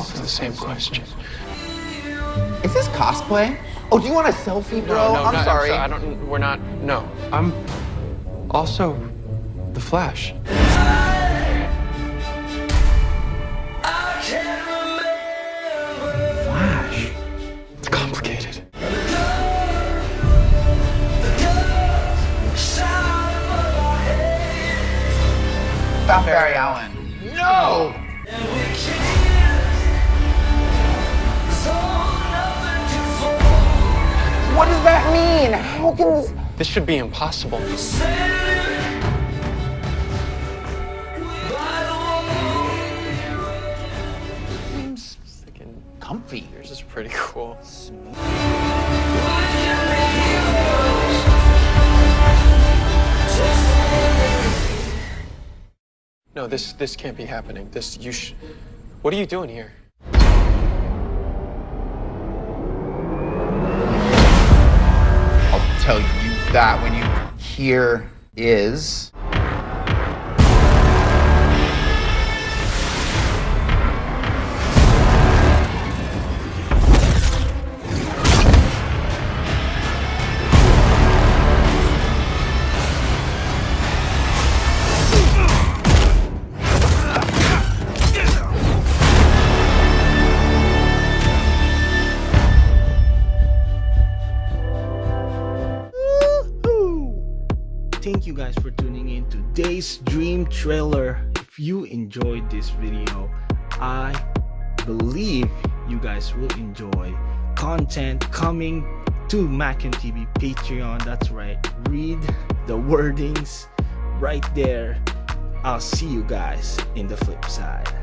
same question. Is this cosplay? Oh, do you want a selfie, bro? No, no, I'm no, sorry. I don't. We're not. No, I'm also the Flash. Flash. It's complicated. Stop Barry Allen. No! How can this... This should be impossible. Seems Freaking comfy. yours is pretty cool. No, this this can't be happening. This you sh- What are you doing here? That when you hear is... guys for tuning in today's dream trailer. If you enjoyed this video, I believe you guys will enjoy content coming to Mac and TV Patreon. That's right. Read the wordings right there. I'll see you guys in the flip side.